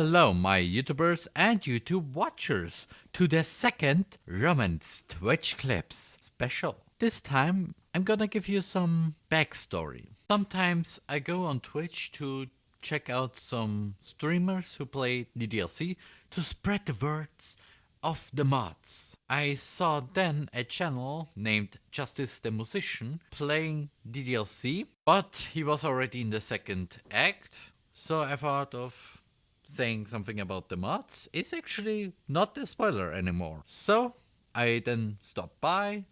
Hello my YouTubers and YouTube watchers to the second Romance Twitch Clips special. This time I'm gonna give you some backstory. Sometimes I go on Twitch to check out some streamers who play DDLC to spread the words of the mods. I saw then a channel named Justice the Musician playing DDLC, but he was already in the second act, so I thought of saying something about the mods is actually not a spoiler anymore. So I then stopped by,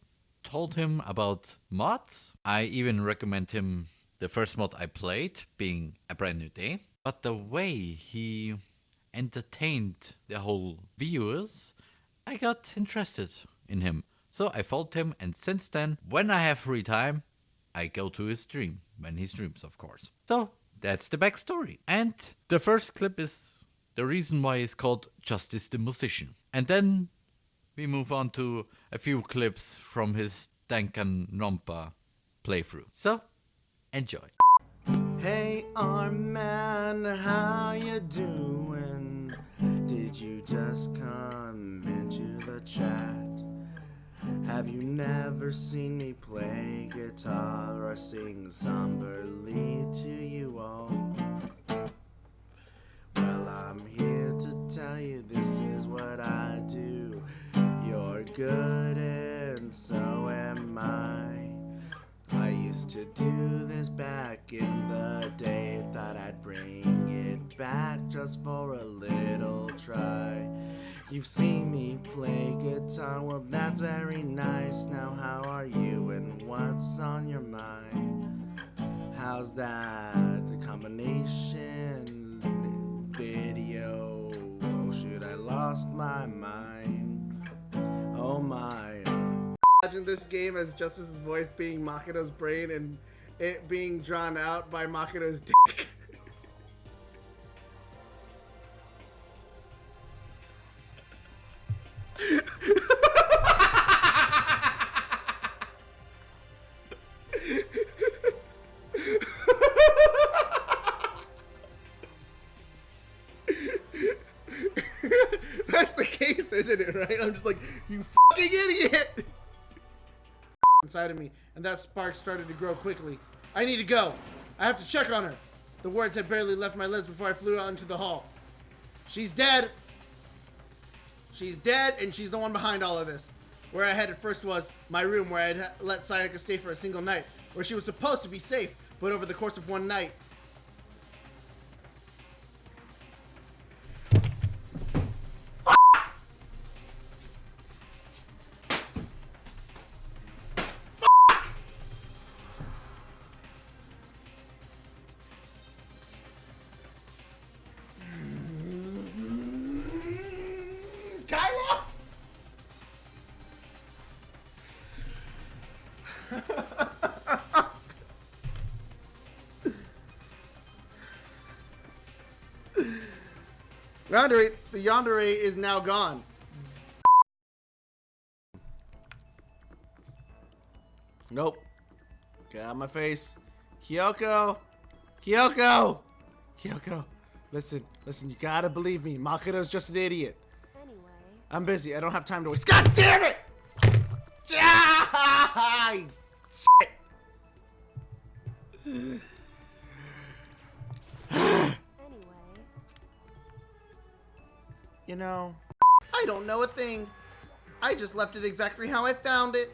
told him about mods. I even recommend him the first mod I played, being A Brand New Day. But the way he entertained the whole viewers, I got interested in him. So I followed him and since then, when I have free time, I go to his stream, when he streams of course. So that's the backstory. And the first clip is the reason why it's called Justice the Musician. And then we move on to a few clips from his Danganronpa playthrough. So, enjoy. Hey Arman, how you doing? Did you just come into the chat? Have you never seen me play guitar or sing somberly to you all? Well, I'm here to tell you this is what I do. You're good and so am I. I used to do this back in the day, thought I'd bring it back just for a little try. You've seen me play guitar, well that's very nice. Now how are you and what's on your mind? How's that combination video? Oh shoot, I lost my mind. Oh my. Imagine this game as Justice's voice being Makoto's brain and it being drawn out by Makoto's dick. case, isn't it, right? I'm just like, you fucking idiot! Inside of me, and that spark started to grow quickly. I need to go. I have to check on her. The words had barely left my lips before I flew out into the hall. She's dead. She's dead, and she's the one behind all of this. Where I headed first was my room, where I'd let Sayaka stay for a single night, where she was supposed to be safe, but over the course of one night, Yandere, the Yandere is now gone. Nope. Get out of my face. Kyoko! Kyoko! Kyoko, listen, listen, you gotta believe me. Makoto's just an idiot. Anyway, I'm busy. I don't have time to waste. God damn it! Ah, shit. You know, I don't know a thing. I just left it exactly how I found it.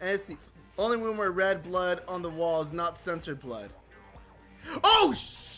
And it's the only room where red blood on the wall is not censored blood. Oh, shit!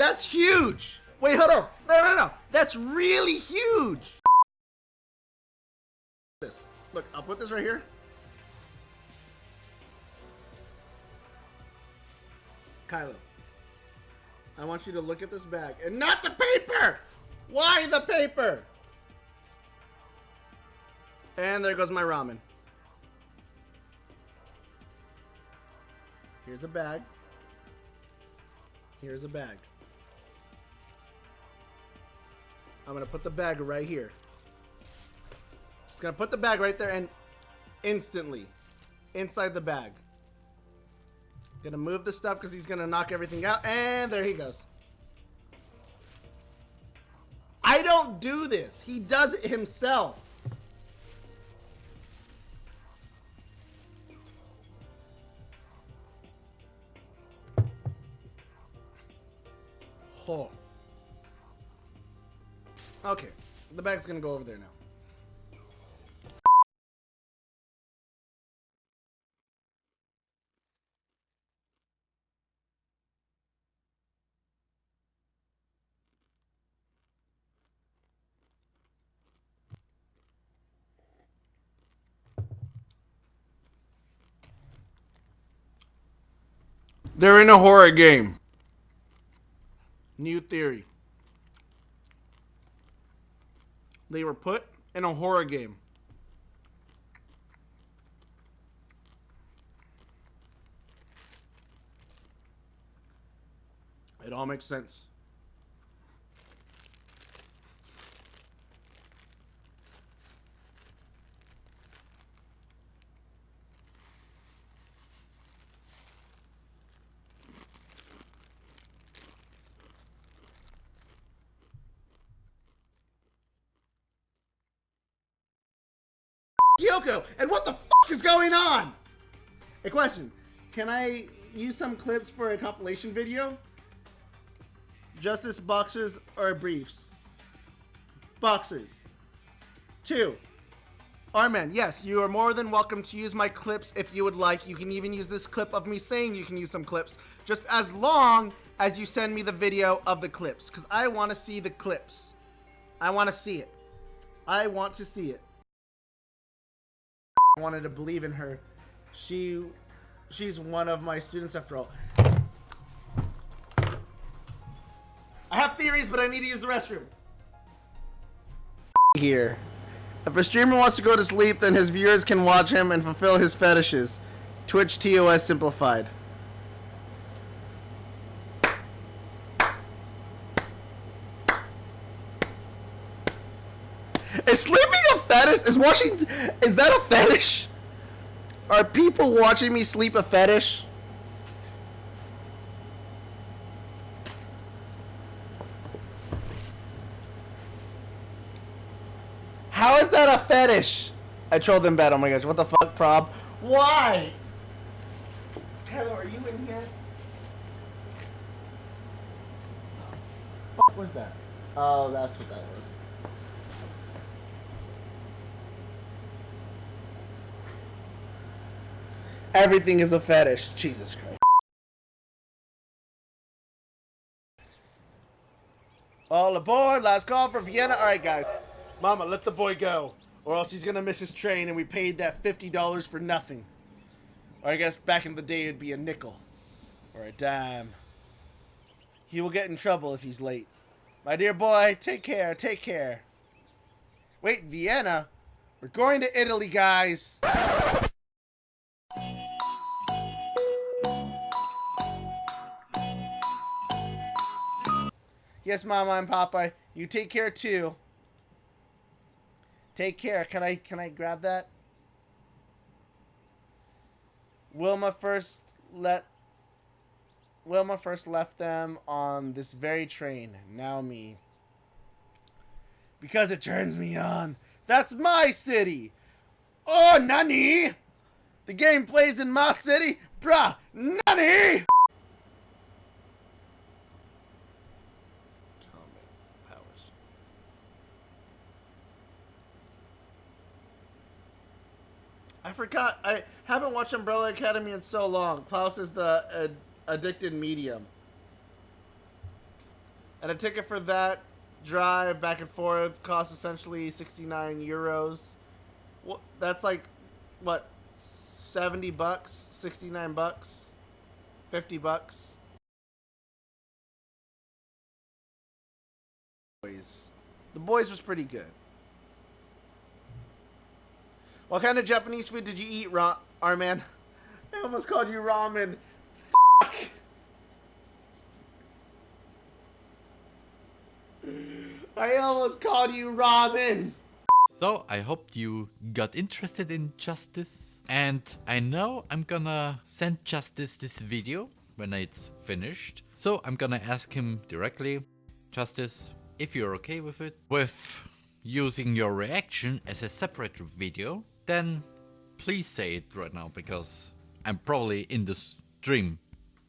That's huge! Wait, hold on. No, no, no. That's really huge. This. Look, I'll put this right here. Kylo. I want you to look at this bag and not the paper! Why the paper? And there goes my ramen. Here's a bag. Here's a bag. I'm gonna put the bag right here. Just gonna put the bag right there and instantly inside the bag. Gonna move the stuff because he's gonna knock everything out. And there he goes. I don't do this. He does it himself. Oh. Okay. The bag's gonna go over there now. They're in a horror game. New theory. They were put in a horror game. It all makes sense. Kyoko, and what the fuck is going on? A question. Can I use some clips for a compilation video? Justice boxers or briefs? Boxers. Two. Arman, yes, you are more than welcome to use my clips if you would like. You can even use this clip of me saying you can use some clips, just as long as you send me the video of the clips, because I want to see the clips. I want to see it. I want to see it wanted to believe in her. She, she's one of my students after all. I have theories, but I need to use the restroom. Here. If a streamer wants to go to sleep, then his viewers can watch him and fulfill his fetishes. Twitch TOS simplified. Is sleeping fetish? Is watching... Is that a fetish? Are people watching me sleep a fetish? How is that a fetish? I trolled them bad. Oh my gosh. What the fuck, prob? Why? Hello, are you in here? What was that? Oh, that's what that was. Everything is a fetish. Jesus Christ. All aboard. Last call for Vienna. All right, guys. Mama, let the boy go. Or else he's to miss his train and we paid that $50 for nothing. Or I guess back in the day it'd be a nickel. Or a dime. He will get in trouble if he's late. My dear boy, take care. Take care. Wait, Vienna? We're going to Italy, guys. Yes, Mama and Papa. You take care too. Take care. Can I can I grab that? Wilma first let Wilma first left them on this very train. Now me. Because it turns me on. That's my city. Oh, Nani? The game plays in my city? Bruh, Nani? I forgot. I haven't watched Umbrella Academy in so long. Klaus is the ad addicted medium. And a ticket for that drive back and forth costs essentially 69 euros. That's like what? 70 bucks, 69 bucks, 50 bucks. Boys. The boys was pretty good. What kind of Japanese food did you eat, Ra- Arman? I almost called you ramen. Fuck. I almost called you ramen. So I hope you got interested in Justice and I know I'm gonna send Justice this video when it's finished. So I'm gonna ask him directly, Justice, if you're okay with it, with using your reaction as a separate video, then please say it right now because I'm probably in the stream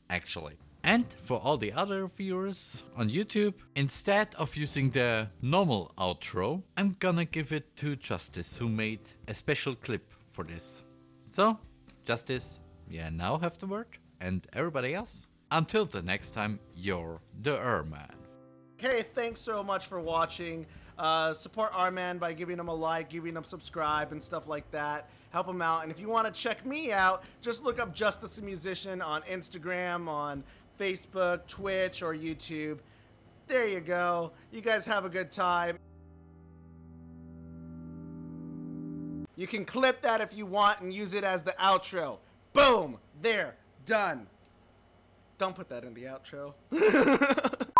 actually. And for all the other viewers on YouTube, instead of using the normal outro, I'm gonna give it to Justice who made a special clip for this. So, Justice, you now have the word, and everybody else, until the next time, you're the Erman. Hey, thanks so much for watching. Uh, support man by giving him a like, giving him subscribe, and stuff like that. Help him out. And if you want to check me out, just look up Justice the Musician on Instagram, on Facebook, Twitch, or YouTube. There you go. You guys have a good time. You can clip that if you want and use it as the outro. Boom! There. Done. Don't put that in the outro.